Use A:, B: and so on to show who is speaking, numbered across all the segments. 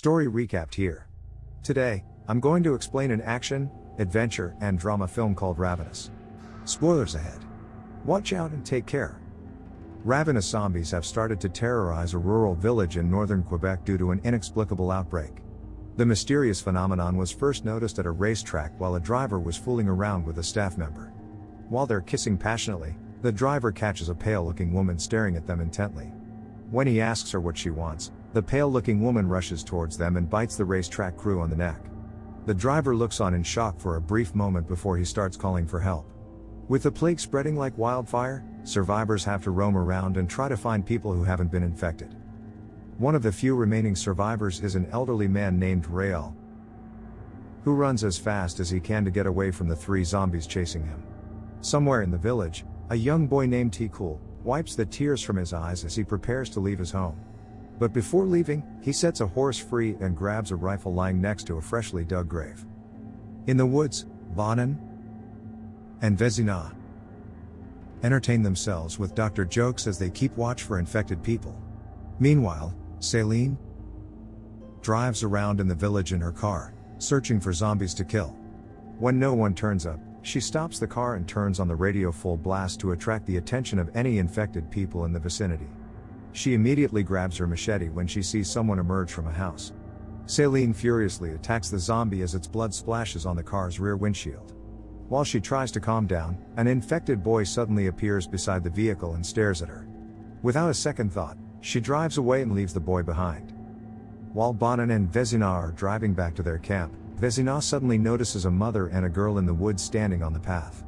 A: Story recapped here. Today, I'm going to explain an action, adventure, and drama film called Ravenous. Spoilers ahead. Watch out and take care. Ravenous zombies have started to terrorize a rural village in northern Quebec due to an inexplicable outbreak. The mysterious phenomenon was first noticed at a racetrack while a driver was fooling around with a staff member. While they're kissing passionately, the driver catches a pale looking woman staring at them intently. When he asks her what she wants, the pale looking woman rushes towards them and bites the racetrack crew on the neck. The driver looks on in shock for a brief moment before he starts calling for help. With the plague spreading like wildfire, survivors have to roam around and try to find people who haven't been infected. One of the few remaining survivors is an elderly man named Rael, who runs as fast as he can to get away from the three zombies chasing him. Somewhere in the village, a young boy named Tikul wipes the tears from his eyes as he prepares to leave his home. But before leaving, he sets a horse free and grabs a rifle lying next to a freshly dug grave. In the woods, Bonin and Vezina entertain themselves with doctor jokes as they keep watch for infected people. Meanwhile, Celine drives around in the village in her car, searching for zombies to kill. When no one turns up, she stops the car and turns on the radio full blast to attract the attention of any infected people in the vicinity. She immediately grabs her machete when she sees someone emerge from a house. Celine furiously attacks the zombie as its blood splashes on the car's rear windshield. While she tries to calm down, an infected boy suddenly appears beside the vehicle and stares at her. Without a second thought, she drives away and leaves the boy behind. While Bonin and Vezina are driving back to their camp, Vezina suddenly notices a mother and a girl in the woods standing on the path.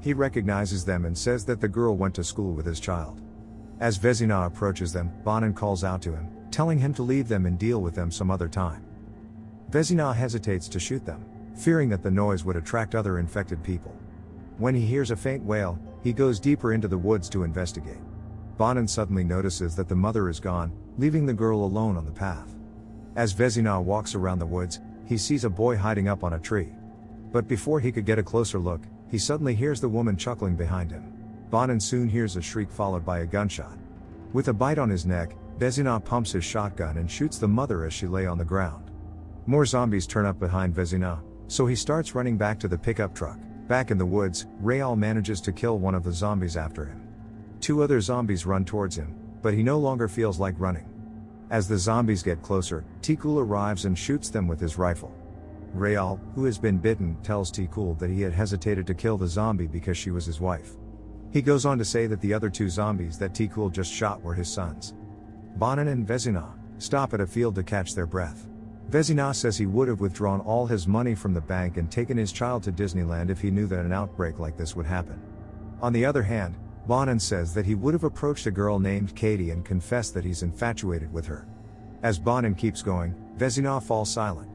A: He recognizes them and says that the girl went to school with his child. As Vezina approaches them, Bonin calls out to him, telling him to leave them and deal with them some other time. Vezina hesitates to shoot them, fearing that the noise would attract other infected people. When he hears a faint wail, he goes deeper into the woods to investigate. Bonin suddenly notices that the mother is gone, leaving the girl alone on the path. As Vezina walks around the woods, he sees a boy hiding up on a tree. But before he could get a closer look, he suddenly hears the woman chuckling behind him. Bonin soon hears a shriek followed by a gunshot. With a bite on his neck, Vezina pumps his shotgun and shoots the mother as she lay on the ground. More zombies turn up behind Vezina, so he starts running back to the pickup truck. Back in the woods, Real manages to kill one of the zombies after him. Two other zombies run towards him, but he no longer feels like running. As the zombies get closer, Tikul arrives and shoots them with his rifle. Real, who has been bitten, tells Tikul that he had hesitated to kill the zombie because she was his wife. He goes on to say that the other two zombies that Tikul just shot were his sons. Bonin and Vezina stop at a field to catch their breath. Vezina says he would have withdrawn all his money from the bank and taken his child to Disneyland if he knew that an outbreak like this would happen. On the other hand, Bonin says that he would have approached a girl named Katie and confessed that he's infatuated with her. As Bonin keeps going, Vezina falls silent.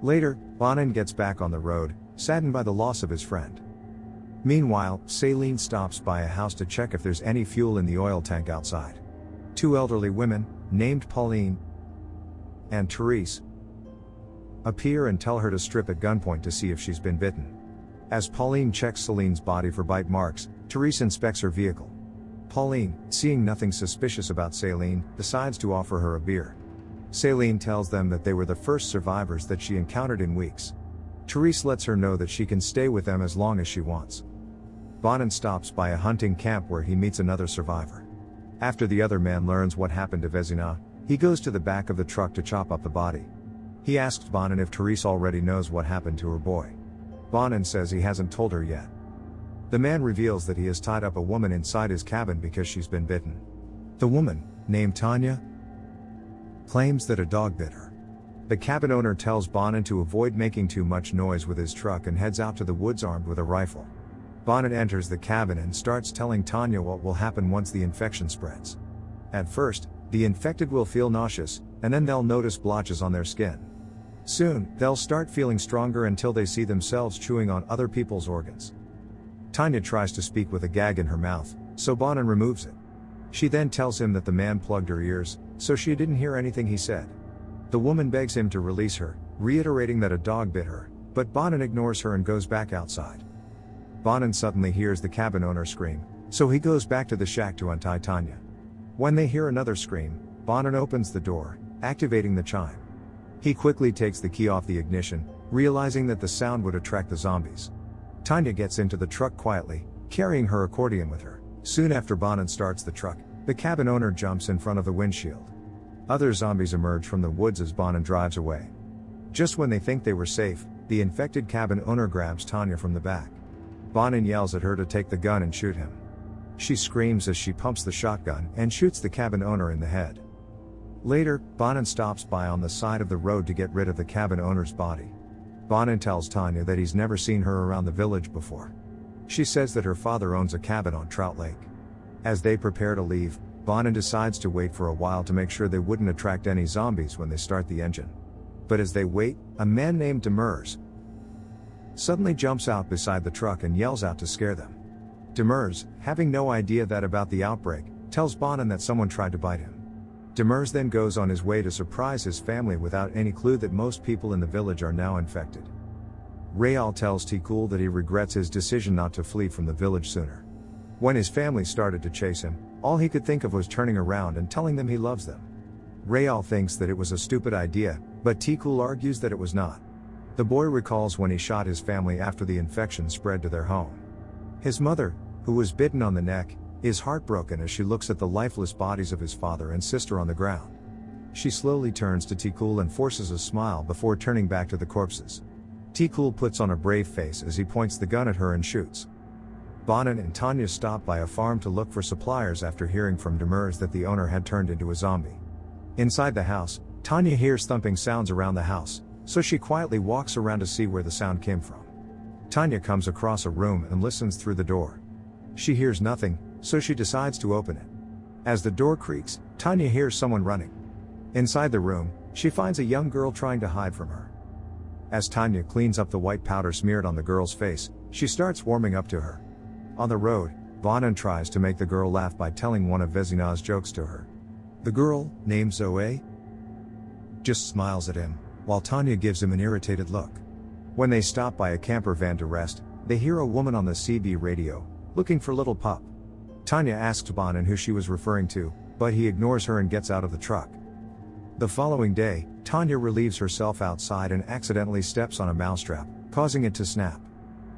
A: Later, Bonin gets back on the road, saddened by the loss of his friend. Meanwhile, Celine stops by a house to check if there's any fuel in the oil tank outside. Two elderly women, named Pauline and Therese, appear and tell her to strip at gunpoint to see if she's been bitten. As Pauline checks Celine's body for bite marks, Therese inspects her vehicle. Pauline, seeing nothing suspicious about Celine, decides to offer her a beer. Celine tells them that they were the first survivors that she encountered in weeks. Therese lets her know that she can stay with them as long as she wants. Bonin stops by a hunting camp where he meets another survivor. After the other man learns what happened to Vezina, he goes to the back of the truck to chop up the body. He asks Bonin if Therese already knows what happened to her boy. Bonin says he hasn't told her yet. The man reveals that he has tied up a woman inside his cabin because she's been bitten. The woman, named Tanya, claims that a dog bit her. The cabin owner tells Bonin to avoid making too much noise with his truck and heads out to the woods armed with a rifle. Bonin enters the cabin and starts telling Tanya what will happen once the infection spreads. At first, the infected will feel nauseous, and then they'll notice blotches on their skin. Soon, they'll start feeling stronger until they see themselves chewing on other people's organs. Tanya tries to speak with a gag in her mouth, so Bonin removes it. She then tells him that the man plugged her ears, so she didn't hear anything he said. The woman begs him to release her, reiterating that a dog bit her, but Bonin ignores her and goes back outside. Bonin suddenly hears the cabin owner scream, so he goes back to the shack to untie Tanya. When they hear another scream, Bonin opens the door, activating the chime. He quickly takes the key off the ignition, realizing that the sound would attract the zombies. Tanya gets into the truck quietly, carrying her accordion with her. Soon after Bonin starts the truck, the cabin owner jumps in front of the windshield. Other zombies emerge from the woods as Bonin drives away. Just when they think they were safe, the infected cabin owner grabs Tanya from the back. Bonin yells at her to take the gun and shoot him. She screams as she pumps the shotgun and shoots the cabin owner in the head. Later, Bonin stops by on the side of the road to get rid of the cabin owner's body. Bonin tells Tanya that he's never seen her around the village before. She says that her father owns a cabin on Trout Lake. As they prepare to leave, Bonin decides to wait for a while to make sure they wouldn't attract any zombies when they start the engine. But as they wait, a man named Demers suddenly jumps out beside the truck and yells out to scare them. Demers, having no idea that about the outbreak, tells Bonin that someone tried to bite him. Demers then goes on his way to surprise his family without any clue that most people in the village are now infected. Rayal tells Tikul that he regrets his decision not to flee from the village sooner. When his family started to chase him, all he could think of was turning around and telling them he loves them. Rayal thinks that it was a stupid idea, but Tikul argues that it was not. The boy recalls when he shot his family after the infection spread to their home. His mother, who was bitten on the neck, is heartbroken as she looks at the lifeless bodies of his father and sister on the ground. She slowly turns to Tikul and forces a smile before turning back to the corpses. Tikul puts on a brave face as he points the gun at her and shoots. Bonin and Tanya stop by a farm to look for suppliers after hearing from Demers that the owner had turned into a zombie. Inside the house, Tanya hears thumping sounds around the house, so she quietly walks around to see where the sound came from. Tanya comes across a room and listens through the door. She hears nothing, so she decides to open it. As the door creaks, Tanya hears someone running. Inside the room, she finds a young girl trying to hide from her. As Tanya cleans up the white powder smeared on the girl's face, she starts warming up to her. On the road, Bonin tries to make the girl laugh by telling one of Vezina's jokes to her. The girl, named Zoe, just smiles at him, while Tanya gives him an irritated look. When they stop by a camper van to rest, they hear a woman on the CB radio, looking for little pup. Tanya asks Bonin who she was referring to, but he ignores her and gets out of the truck. The following day, Tanya relieves herself outside and accidentally steps on a mousetrap, causing it to snap.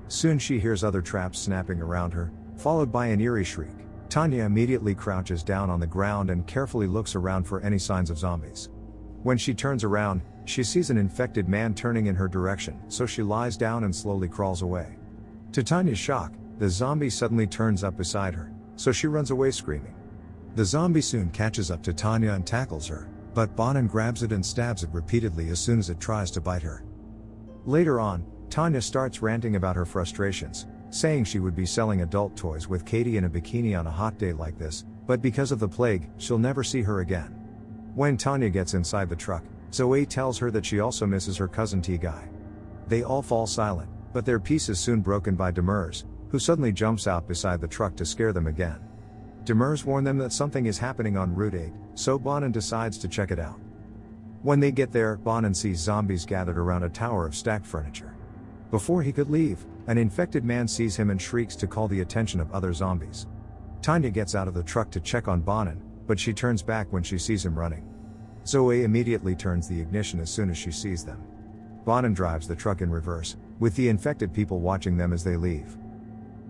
A: Soon she hears other traps snapping around her, followed by an eerie shriek. Tanya immediately crouches down on the ground and carefully looks around for any signs of zombies. When she turns around, she sees an infected man turning in her direction, so she lies down and slowly crawls away. To Tanya's shock, the zombie suddenly turns up beside her, so she runs away screaming. The zombie soon catches up to Tanya and tackles her, but Bonin grabs it and stabs it repeatedly as soon as it tries to bite her. Later on, Tanya starts ranting about her frustrations, saying she would be selling adult toys with Katie in a bikini on a hot day like this, but because of the plague, she'll never see her again. When Tanya gets inside the truck, Zoe tells her that she also misses her cousin T Guy. They all fall silent, but their peace is soon broken by Demers, who suddenly jumps out beside the truck to scare them again. Demers warn them that something is happening on Route 8, so Bonin decides to check it out. When they get there, Bonin sees zombies gathered around a tower of stacked furniture. Before he could leave, an infected man sees him and shrieks to call the attention of other zombies. Tanya gets out of the truck to check on Bonin, but she turns back when she sees him running. Zoe immediately turns the ignition as soon as she sees them. Bonin drives the truck in reverse, with the infected people watching them as they leave.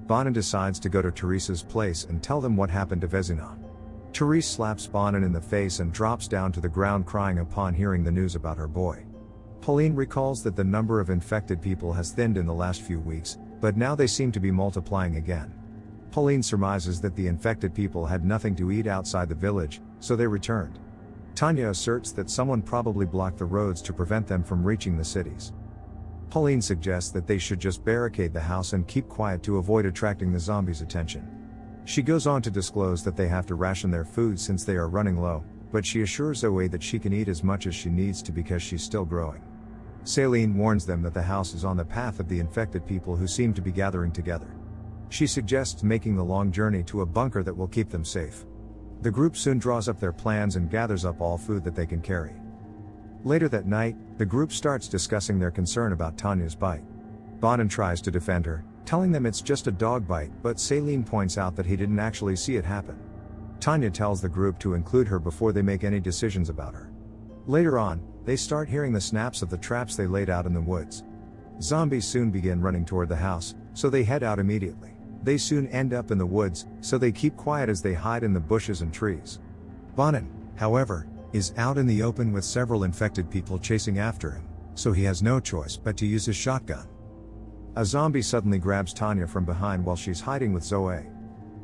A: Bonin decides to go to Therese's place and tell them what happened to Vezina. Therese slaps Bonin in the face and drops down to the ground crying upon hearing the news about her boy. Pauline recalls that the number of infected people has thinned in the last few weeks, but now they seem to be multiplying again. Pauline surmises that the infected people had nothing to eat outside the village, so they returned. Tanya asserts that someone probably blocked the roads to prevent them from reaching the cities. Pauline suggests that they should just barricade the house and keep quiet to avoid attracting the zombies' attention. She goes on to disclose that they have to ration their food since they are running low, but she assures Zoe that she can eat as much as she needs to because she's still growing. Celine warns them that the house is on the path of the infected people who seem to be gathering together. She suggests making the long journey to a bunker that will keep them safe. The group soon draws up their plans and gathers up all food that they can carry. Later that night, the group starts discussing their concern about Tanya's bite. Bonin tries to defend her, telling them it's just a dog bite, but Celine points out that he didn't actually see it happen. Tanya tells the group to include her before they make any decisions about her. Later on, they start hearing the snaps of the traps they laid out in the woods. Zombies soon begin running toward the house, so they head out immediately. They soon end up in the woods, so they keep quiet as they hide in the bushes and trees. Bonin, however, is out in the open with several infected people chasing after him, so he has no choice but to use his shotgun. A zombie suddenly grabs Tanya from behind while she's hiding with Zoe.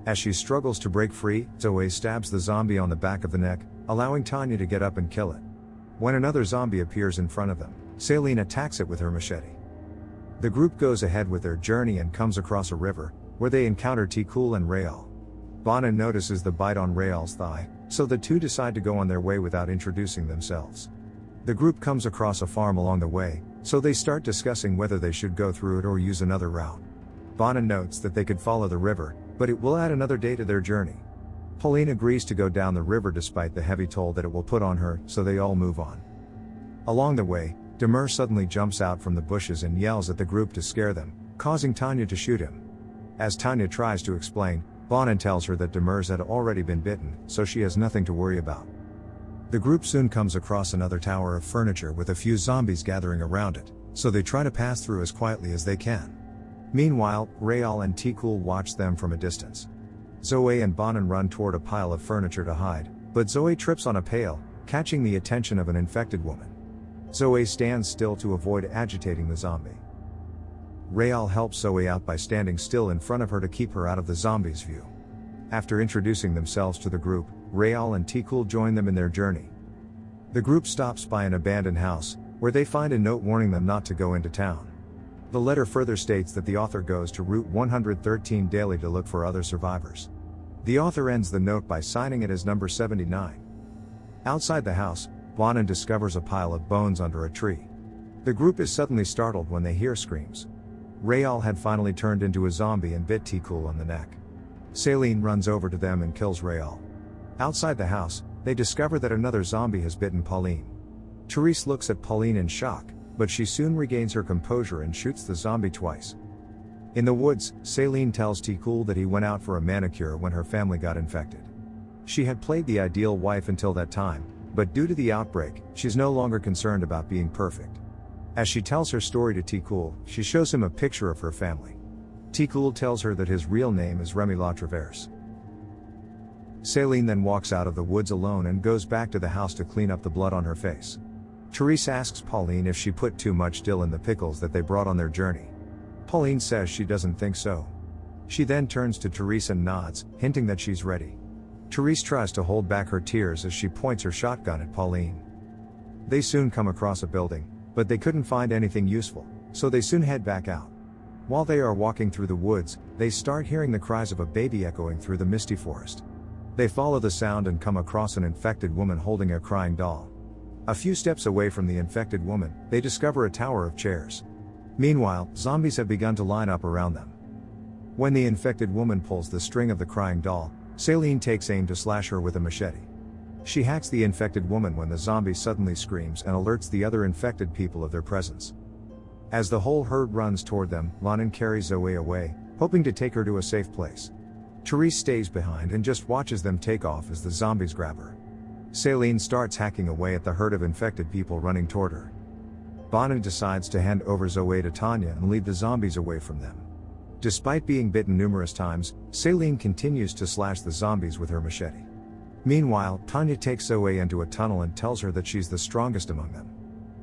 A: As she struggles to break free, Zoe stabs the zombie on the back of the neck, allowing Tanya to get up and kill it. When another zombie appears in front of them, Celine attacks it with her machete. The group goes ahead with their journey and comes across a river, where they encounter Tikul and Rayal. Bonin notices the bite on Rayal's thigh, so the two decide to go on their way without introducing themselves. The group comes across a farm along the way, so they start discussing whether they should go through it or use another route. Bonin notes that they could follow the river, but it will add another day to their journey. Pauline agrees to go down the river despite the heavy toll that it will put on her, so they all move on. Along the way, Demers suddenly jumps out from the bushes and yells at the group to scare them, causing Tanya to shoot him. As Tanya tries to explain, Bonin tells her that Demers had already been bitten, so she has nothing to worry about. The group soon comes across another tower of furniture with a few zombies gathering around it, so they try to pass through as quietly as they can. Meanwhile, Rayal and Tikul watch them from a distance. Zoe and Bonin run toward a pile of furniture to hide, but Zoe trips on a pail, catching the attention of an infected woman. Zoe stands still to avoid agitating the zombie. Rayal helps Zoe out by standing still in front of her to keep her out of the zombie's view. After introducing themselves to the group, Rayal and Tikul join them in their journey. The group stops by an abandoned house, where they find a note warning them not to go into town. The letter further states that the author goes to Route 113 daily to look for other survivors. The author ends the note by signing it as number 79. Outside the house, Bonin discovers a pile of bones under a tree. The group is suddenly startled when they hear screams. Rayal had finally turned into a zombie and bit Tikul on the neck. Celine runs over to them and kills Rayal. Outside the house, they discover that another zombie has bitten Pauline. Therese looks at Pauline in shock, but she soon regains her composure and shoots the zombie twice. In the woods, Celine tells Tikul that he went out for a manicure when her family got infected. She had played the ideal wife until that time, but due to the outbreak, she's no longer concerned about being perfect. As she tells her story to Tikul, she shows him a picture of her family. Tikul tells her that his real name is Remy La Traverse. Celine then walks out of the woods alone and goes back to the house to clean up the blood on her face. Therese asks Pauline if she put too much dill in the pickles that they brought on their journey. Pauline says she doesn't think so. She then turns to Therese and nods, hinting that she's ready. Therese tries to hold back her tears as she points her shotgun at Pauline. They soon come across a building, but they couldn't find anything useful, so they soon head back out. While they are walking through the woods, they start hearing the cries of a baby echoing through the misty forest. They follow the sound and come across an infected woman holding a crying doll. A few steps away from the infected woman, they discover a tower of chairs. Meanwhile, zombies have begun to line up around them. When the infected woman pulls the string of the crying doll, Celine takes aim to slash her with a machete. She hacks the infected woman when the zombie suddenly screams and alerts the other infected people of their presence. As the whole herd runs toward them, Bonin carries Zoe away, hoping to take her to a safe place. Therese stays behind and just watches them take off as the zombies grab her. Celine starts hacking away at the herd of infected people running toward her. Bonin decides to hand over Zoe to Tanya and lead the zombies away from them. Despite being bitten numerous times, Celine continues to slash the zombies with her machete. Meanwhile, Tanya takes Zoe into a tunnel and tells her that she's the strongest among them.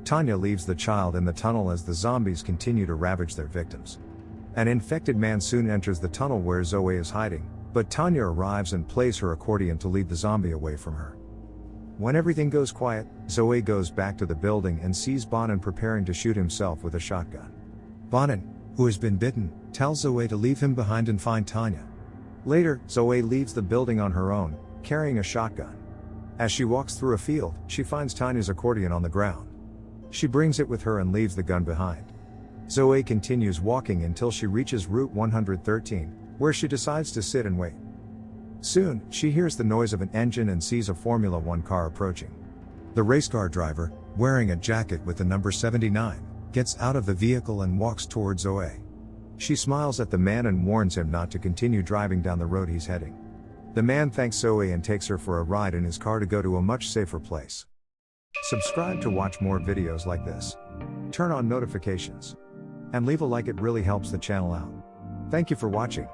A: Tanya leaves the child in the tunnel as the zombies continue to ravage their victims. An infected man soon enters the tunnel where Zoe is hiding, but Tanya arrives and plays her accordion to lead the zombie away from her. When everything goes quiet, Zoe goes back to the building and sees Bonin preparing to shoot himself with a shotgun. Bonin, who has been bitten, tells Zoe to leave him behind and find Tanya. Later, Zoe leaves the building on her own, carrying a shotgun. As she walks through a field, she finds Tanya's accordion on the ground. She brings it with her and leaves the gun behind. Zoe continues walking until she reaches Route 113, where she decides to sit and wait. Soon, she hears the noise of an engine and sees a Formula One car approaching. The race car driver, wearing a jacket with the number 79, gets out of the vehicle and walks towards Zoe. She smiles at the man and warns him not to continue driving down the road he's heading. The man thanks Zoe and takes her for a ride in his car to go to a much safer place. Subscribe to watch more videos like this. Turn on notifications. And leave a like, it really helps the channel out. Thank you for watching.